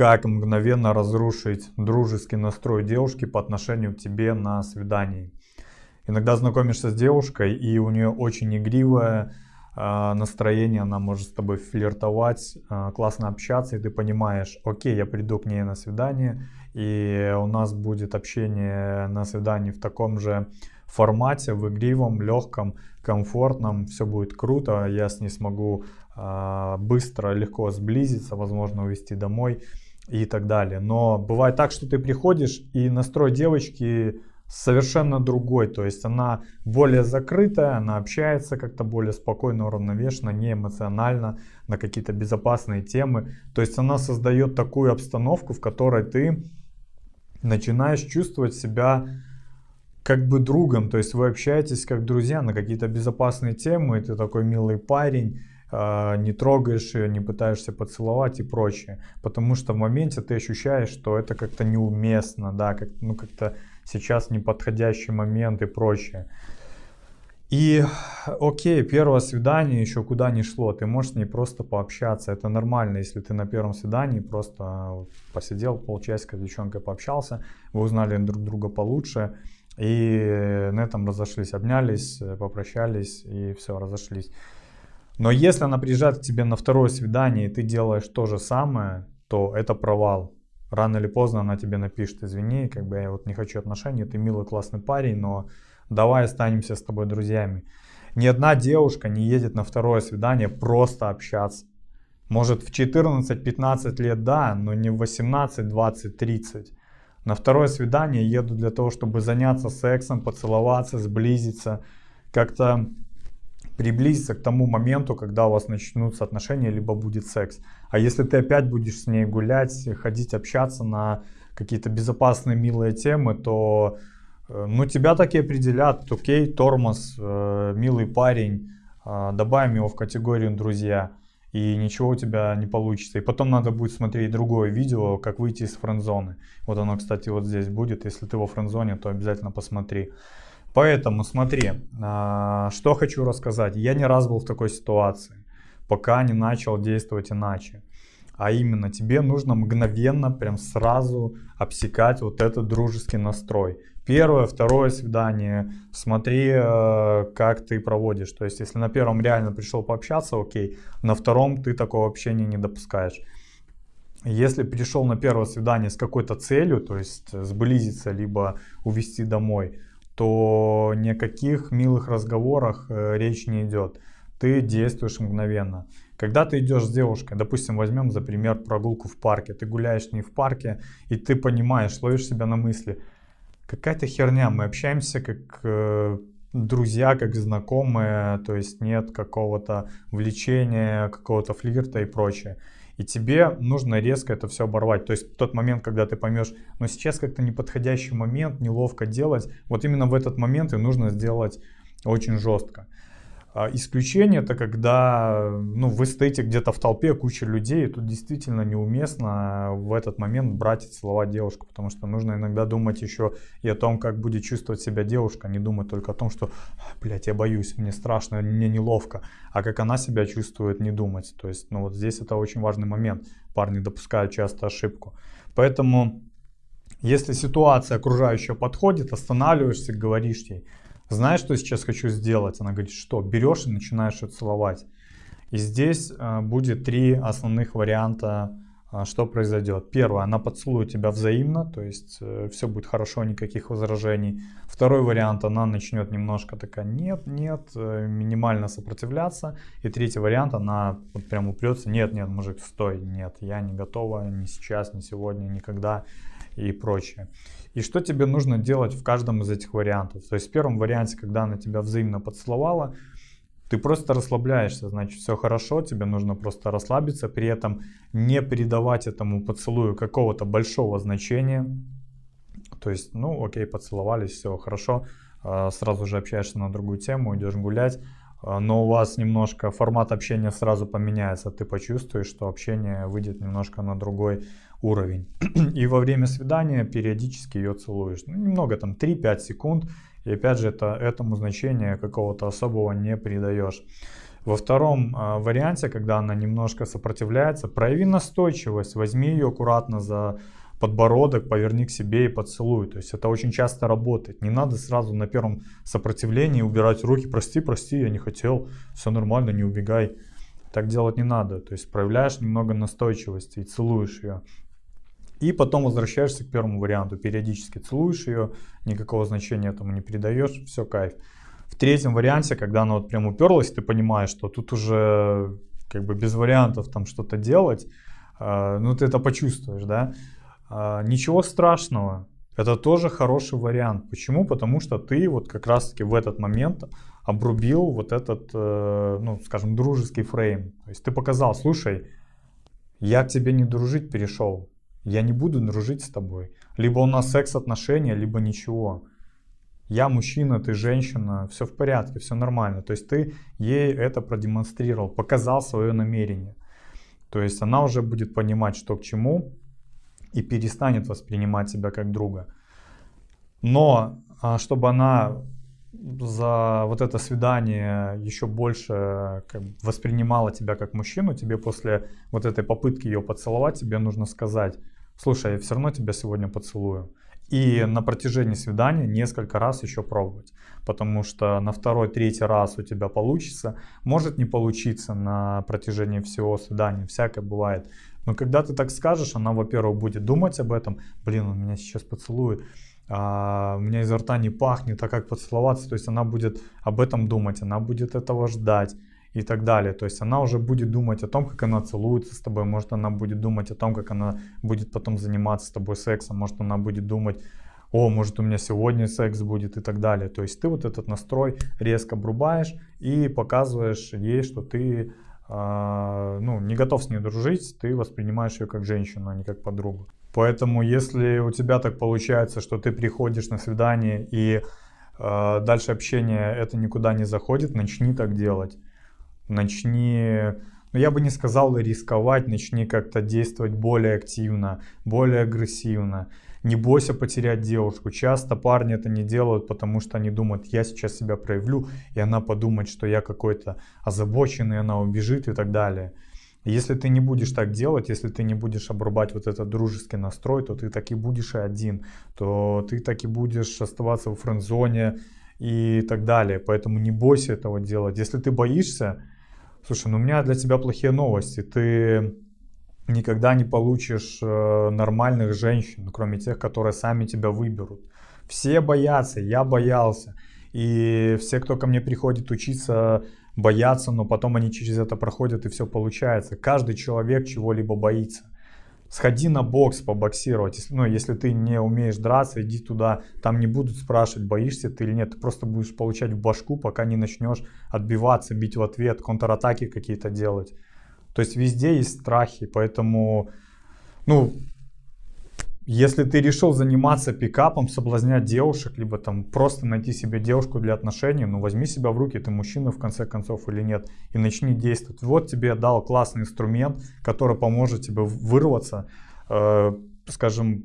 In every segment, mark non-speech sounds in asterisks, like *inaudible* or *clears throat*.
как мгновенно разрушить дружеский настрой девушки по отношению к тебе на свидании. Иногда знакомишься с девушкой, и у нее очень игривое э, настроение, она может с тобой флиртовать, э, классно общаться, и ты понимаешь, окей, я приду к ней на свидание, и у нас будет общение на свидании в таком же формате, в игривом, легком, комфортном, все будет круто, я с ней смогу э, быстро, легко сблизиться, возможно, увезти домой и так далее. Но бывает так, что ты приходишь и настрой девочки совершенно другой, то есть она более закрытая, она общается как-то более спокойно, уравновешенно, не эмоционально, на какие-то безопасные темы. То есть она создает такую обстановку, в которой ты начинаешь чувствовать себя как бы другом, то есть вы общаетесь как друзья на какие-то безопасные темы, и ты такой милый парень, не трогаешь ее, не пытаешься поцеловать и прочее. Потому что в моменте ты ощущаешь, что это как-то неуместно, да, как, ну как-то сейчас неподходящий момент и прочее. И окей, первое свидание еще куда ни шло, ты можешь с ней просто пообщаться, это нормально, если ты на первом свидании просто посидел полчасика с девчонкой пообщался, вы узнали друг друга получше, и на этом разошлись, обнялись, попрощались и все, разошлись. Но если она приезжает к тебе на второе свидание, и ты делаешь то же самое, то это провал. Рано или поздно она тебе напишет, извини, как бы я вот не хочу отношений, ты милый, классный парень, но давай останемся с тобой друзьями. Ни одна девушка не едет на второе свидание просто общаться. Может в 14-15 лет да, но не в 18, 20, 30. На второе свидание еду для того, чтобы заняться сексом, поцеловаться, сблизиться, как-то приблизиться к тому моменту, когда у вас начнутся отношения, либо будет секс. А если ты опять будешь с ней гулять, ходить, общаться на какие-то безопасные, милые темы, то э, ну, тебя так и определят. Окей, тормоз, э, милый парень, э, добавим его в категорию друзья. И ничего у тебя не получится. И потом надо будет смотреть другое видео, как выйти из френдзоны. Вот оно, кстати, вот здесь будет. Если ты во френдзоне, то обязательно посмотри. Поэтому смотри, а, что хочу рассказать. Я не раз был в такой ситуации, пока не начал действовать иначе. А именно, тебе нужно мгновенно, прям сразу обсекать вот этот дружеский настрой. Первое, второе свидание, смотри, э, как ты проводишь. То есть, если на первом реально пришел пообщаться, окей, на втором ты такого общения не допускаешь. Если пришел на первое свидание с какой-то целью, то есть сблизиться, либо увезти домой, то ни о каких милых разговорах э, речь не идет. Ты действуешь мгновенно. Когда ты идешь с девушкой, допустим, возьмем за пример прогулку в парке, ты гуляешь не в парке, и ты понимаешь, ловишь себя на мысли, какая-то херня, мы общаемся как э, друзья, как знакомые, то есть нет какого-то влечения, какого-то флирта и прочее. И тебе нужно резко это все оборвать. То есть тот момент, когда ты поймешь, но сейчас как-то неподходящий момент, неловко делать, вот именно в этот момент и нужно сделать очень жестко. А, исключение это когда ну, вы стоите где-то в толпе, куча людей, и тут действительно неуместно в этот момент брать целовать девушку, потому что нужно иногда думать еще и о том, как будет чувствовать себя девушка, не думать только о том, что, блядь, я боюсь, мне страшно, мне неловко, а как она себя чувствует, не думать. То есть, ну вот здесь это очень важный момент. Парни допускают часто ошибку. Поэтому, если ситуация окружающая подходит, останавливаешься, говоришь ей, знаешь, что я сейчас хочу сделать? Она говорит, что? Берешь и начинаешь ее целовать. И здесь э, будет три основных варианта, э, что произойдет. Первое, она поцелует тебя взаимно, то есть э, все будет хорошо, никаких возражений. Второй вариант, она начнет немножко такая, нет, нет, минимально сопротивляться. И третий вариант, она вот прям упрется, нет, нет, мужик, стой, нет, я не готова, ни сейчас, ни сегодня, никогда и прочее. И что тебе нужно делать в каждом из этих вариантов. То есть в первом варианте, когда она тебя взаимно поцеловала, ты просто расслабляешься, значит все хорошо, тебе нужно просто расслабиться, при этом не придавать этому поцелую какого-то большого значения. То есть, ну окей, поцеловались, все хорошо, а, сразу же общаешься на другую тему, идешь гулять, а, но у вас немножко формат общения сразу поменяется, ты почувствуешь, что общение выйдет немножко на другой уровень. *clears throat* И во время свидания периодически ее целуешь. Ну, немного, там 3-5 секунд. И опять же, это, этому значения какого-то особого не придаешь. Во втором э, варианте, когда она немножко сопротивляется, прояви настойчивость, возьми ее аккуратно за подбородок, поверни к себе и поцелуй. То есть это очень часто работает. Не надо сразу на первом сопротивлении убирать руки. Прости, прости, я не хотел. Все нормально, не убегай. Так делать не надо. То есть проявляешь немного настойчивости и целуешь ее. И потом возвращаешься к первому варианту. Периодически целуешь ее, никакого значения этому не придаешь, все кайф. В третьем варианте, когда она вот прям уперлась, ты понимаешь, что тут уже как бы без вариантов там что-то делать, э, ну ты это почувствуешь, да. Э, ничего страшного, это тоже хороший вариант. Почему? Потому что ты вот как раз-таки в этот момент обрубил вот этот, э, ну скажем, дружеский фрейм. То есть ты показал, слушай, я к тебе не дружить перешел, я не буду дружить с тобой. Либо у нас секс-отношения, либо ничего я мужчина, ты женщина, все в порядке, все нормально. То есть ты ей это продемонстрировал, показал свое намерение. То есть она уже будет понимать, что к чему и перестанет воспринимать тебя как друга. Но а, чтобы она за вот это свидание еще больше как, воспринимала тебя как мужчину, тебе после вот этой попытки ее поцеловать, тебе нужно сказать, слушай, я все равно тебя сегодня поцелую. И на протяжении свидания несколько раз еще пробовать. Потому что на второй, третий раз у тебя получится. Может не получиться на протяжении всего свидания. Всякое бывает. Но когда ты так скажешь, она, во-первых, будет думать об этом. Блин, он меня сейчас поцелует. А, у меня изо рта не пахнет, а как поцеловаться? То есть она будет об этом думать, она будет этого ждать и так далее. То есть она уже будет думать о том, как она целуется с тобой, может она будет думать о том, как она будет потом заниматься с тобой сексом, может она будет думать, о, может у меня сегодня секс будет и так далее. То есть ты вот этот настрой резко обрубаешь и показываешь ей, что ты э, ну, не готов с ней дружить, ты воспринимаешь ее как женщину, а не как подругу. Поэтому если у тебя так получается, что ты приходишь на свидание и э, дальше общение это никуда не заходит, начни так делать начни, ну я бы не сказал рисковать, начни как-то действовать более активно, более агрессивно. Не бойся потерять девушку. Часто парни это не делают, потому что они думают, я сейчас себя проявлю, и она подумает, что я какой-то озабоченный, она убежит и так далее. Если ты не будешь так делать, если ты не будешь обрубать вот этот дружеский настрой, то ты так и будешь и один, то ты так и будешь оставаться в френд-зоне и так далее. Поэтому не бойся этого делать. Если ты боишься, Слушай, ну у меня для тебя плохие новости. Ты никогда не получишь э, нормальных женщин, кроме тех, которые сами тебя выберут. Все боятся, я боялся. И все, кто ко мне приходит учиться, боятся, но потом они через это проходят и все получается. Каждый человек чего-либо боится сходи на бокс побоксировать. Ну, если ты не умеешь драться, иди туда. Там не будут спрашивать, боишься ты или нет. Ты просто будешь получать в башку, пока не начнешь отбиваться, бить в ответ, контратаки какие-то делать. То есть везде есть страхи, поэтому, ну, если ты решил заниматься пикапом, соблазнять девушек, либо там просто найти себе девушку для отношений, ну возьми себя в руки, ты мужчина в конце концов или нет, и начни действовать. Вот тебе дал классный инструмент, который поможет тебе вырваться, э, скажем,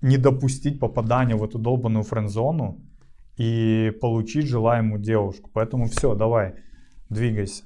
не допустить попадания в эту долбанную френд-зону и получить желаемую девушку. Поэтому все, давай, двигайся.